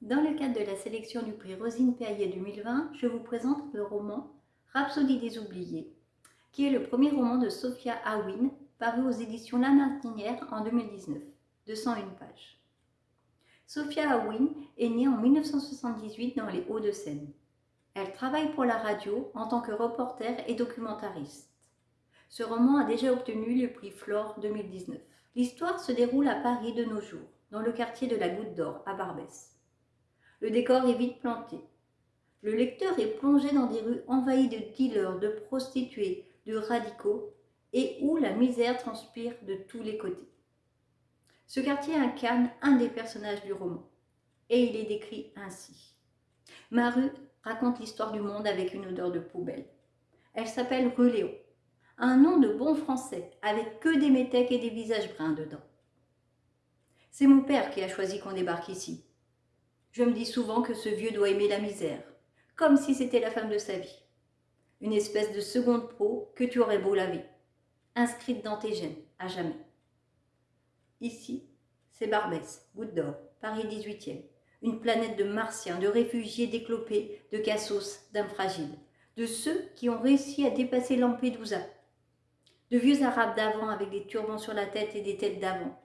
Dans le cadre de la sélection du prix Rosine Perrier 2020, je vous présente le roman Rhapsodie des oubliés, qui est le premier roman de Sophia Awin, paru aux éditions La Martinière en 2019, de 101 pages. Sophia Awin est née en 1978 dans les Hauts-de-Seine. Elle travaille pour la radio en tant que reporter et documentariste. Ce roman a déjà obtenu le prix Flore 2019. L'histoire se déroule à Paris de nos jours, dans le quartier de la Goutte d'Or, à Barbès. Le décor est vite planté. Le lecteur est plongé dans des rues envahies de dealers, de prostituées, de radicaux, et où la misère transpire de tous les côtés. Ce quartier incarne un des personnages du roman, et il est décrit ainsi. Ma rue raconte l'histoire du monde avec une odeur de poubelle. Elle s'appelle rue Léon, un nom de bon français, avec que des métèques et des visages bruns dedans. C'est mon père qui a choisi qu'on débarque ici. Je me dis souvent que ce vieux doit aimer la misère, comme si c'était la femme de sa vie. Une espèce de seconde peau que tu aurais beau laver, inscrite dans tes gènes, à jamais. Ici, c'est Barbès, Goutte d'Or, Paris 18e, une planète de martiens, de réfugiés déclopés, de cassos, d'âmes fragiles, de ceux qui ont réussi à dépasser Lampedusa, de vieux arabes d'avant avec des turbans sur la tête et des têtes d'avant,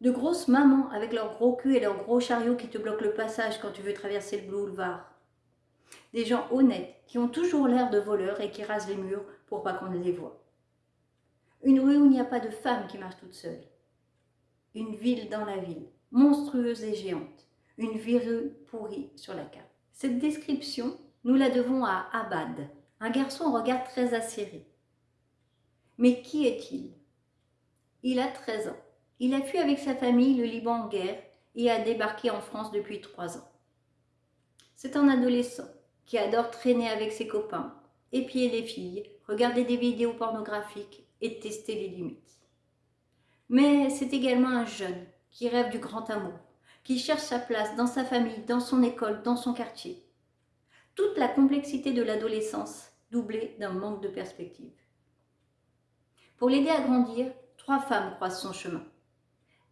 de grosses mamans avec leurs gros culs et leurs gros chariots qui te bloquent le passage quand tu veux traverser le boulevard. Des gens honnêtes qui ont toujours l'air de voleurs et qui rasent les murs pour pas qu'on les voie. Une rue où il n'y a pas de femme qui marche toute seule. Une ville dans la ville, monstrueuse et géante. Une ville pourrie sur la carte. Cette description, nous la devons à Abad, un garçon au regard très acéré. Mais qui est-il? Il a 13 ans. Il a fui avec sa famille le Liban en guerre et a débarqué en France depuis trois ans. C'est un adolescent qui adore traîner avec ses copains, épier les filles, regarder des vidéos pornographiques et tester les limites. Mais c'est également un jeune qui rêve du grand amour, qui cherche sa place dans sa famille, dans son école, dans son quartier. Toute la complexité de l'adolescence doublée d'un manque de perspective. Pour l'aider à grandir, trois femmes croisent son chemin.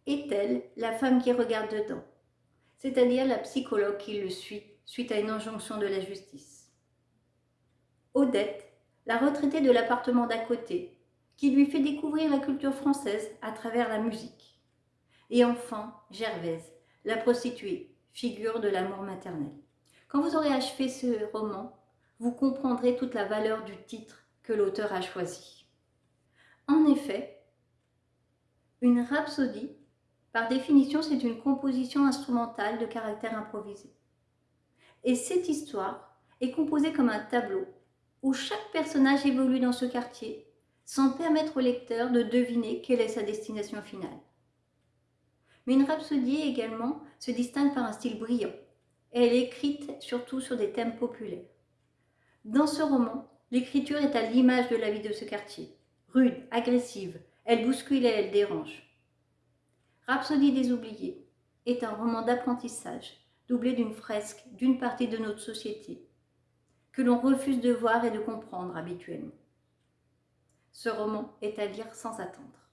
Est-elle la femme qui regarde dedans? C'est-à-dire la psychologue qui le suit suite à une injonction de la justice. Odette, la retraitée de l'appartement d'à côté, qui lui fait découvrir la culture française à travers la musique. Et enfin, Gervaise, la prostituée, figure de l'amour maternel. Quand vous aurez achevé ce roman, vous comprendrez toute la valeur du titre que l'auteur a choisi. En effet, une rhapsodie, par définition, c'est une composition instrumentale de caractère improvisé. Et cette histoire est composée comme un tableau où chaque personnage évolue dans ce quartier sans permettre au lecteur de deviner quelle est sa destination finale. Mais une rhapsodie également se distingue par un style brillant. Elle est écrite surtout sur des thèmes populaires. Dans ce roman, l'écriture est à l'image de la vie de ce quartier. Rude, agressive, elle bouscule et elle dérange. Rhapsodie des oubliés est un roman d'apprentissage doublé d'une fresque d'une partie de notre société, que l'on refuse de voir et de comprendre habituellement. Ce roman est à lire sans attendre.